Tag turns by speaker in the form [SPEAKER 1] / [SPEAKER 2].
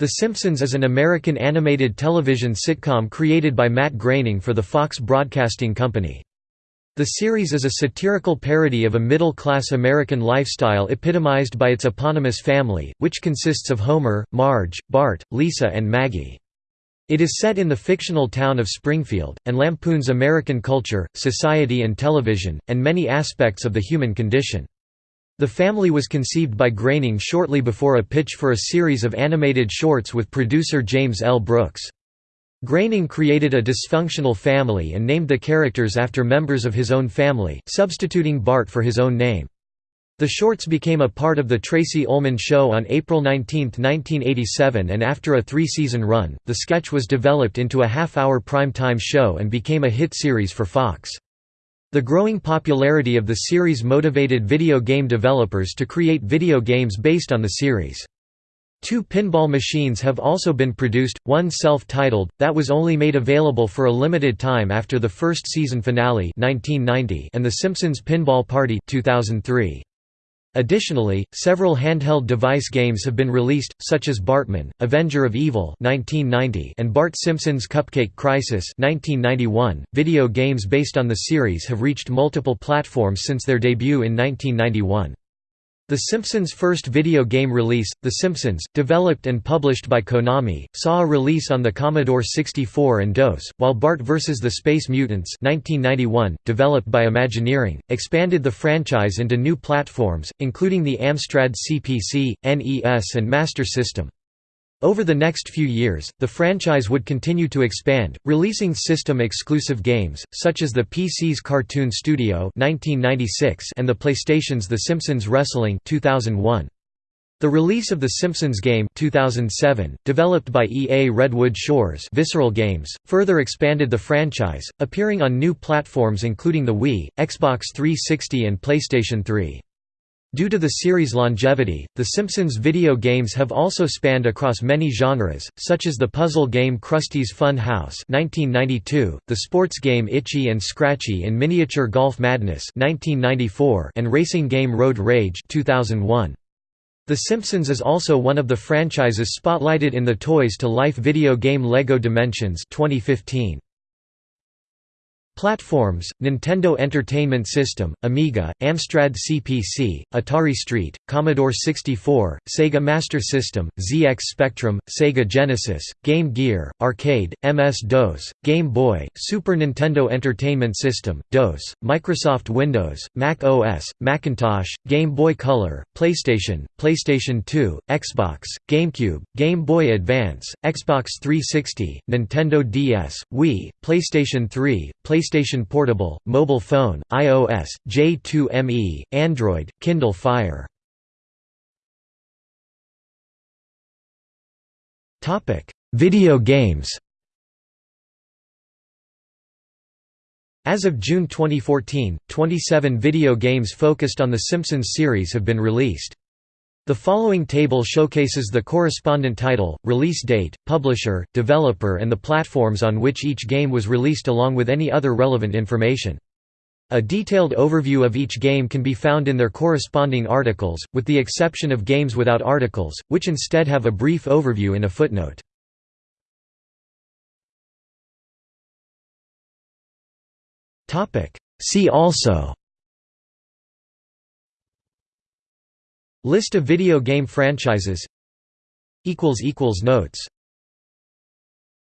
[SPEAKER 1] The Simpsons is an American animated television sitcom created by Matt Groening for the Fox Broadcasting Company. The series is a satirical parody of a middle-class American lifestyle epitomized by its eponymous family, which consists of Homer, Marge, Bart, Lisa and Maggie. It is set in the fictional town of Springfield, and lampoons American culture, society and television, and many aspects of the human condition. The family was conceived by Groening shortly before a pitch for a series of animated shorts with producer James L. Brooks. Groening created a dysfunctional family and named the characters after members of his own family, substituting Bart for his own name. The shorts became a part of The Tracey Ullman Show on April 19, 1987 and after a three-season run, the sketch was developed into a half-hour prime-time show and became a hit series for Fox. The growing popularity of the series motivated video game developers to create video games based on the series. Two pinball machines have also been produced, one self-titled, that was only made available for a limited time after the first season finale 1990 and The Simpsons Pinball Party 2003. Additionally, several handheld device games have been released, such as Bartman, Avenger of Evil (1990) and Bart Simpson's Cupcake Crisis (1991). Video games based on the series have reached multiple platforms since their debut in 1991. The Simpsons' first video game release, The Simpsons, developed and published by Konami, saw a release on the Commodore 64 and DOS, while Bart vs. the Space Mutants 1991, developed by Imagineering, expanded the franchise into new platforms, including the Amstrad CPC, NES and Master System. Over the next few years, the franchise would continue to expand, releasing system-exclusive games, such as the PC's Cartoon Studio 1996 and the PlayStation's The Simpsons Wrestling 2001. The release of The Simpsons Game 2007, developed by EA Redwood Shores Visceral Games, further expanded the franchise, appearing on new platforms including the Wii, Xbox 360 and PlayStation 3. Due to the series' longevity, The Simpsons video games have also spanned across many genres, such as the puzzle game Krusty's Fun House (1992), the sports game Itchy and Scratchy in Miniature Golf Madness (1994), and racing game Road Rage (2001). The Simpsons is also one of the franchises spotlighted in the Toys to Life video game LEGO Dimensions 2015. Platforms, Nintendo Entertainment System, Amiga, Amstrad CPC, Atari ST, Commodore 64, Sega Master System, ZX Spectrum, Sega Genesis, Game Gear, Arcade, MS-DOS, Game Boy, Super Nintendo Entertainment System, DOS, Microsoft Windows, Mac OS, Macintosh, Game Boy Color, PlayStation, PlayStation 2, Xbox, GameCube, Game Boy Advance, Xbox 360, Nintendo DS, Wii, PlayStation 3, PlayStation PlayStation Portable, mobile phone, iOS, J2ME, Android, Kindle Fire. Video games As of June 2014, 27 video games focused on the Simpsons series have been released. The following table showcases the correspondent title, release date, publisher, developer and the platforms on which each game was released along with any other relevant information. A detailed overview of each game can be found in their corresponding articles, with the exception of games without articles, which instead have a brief overview in a footnote. See also List of video game franchises. Notes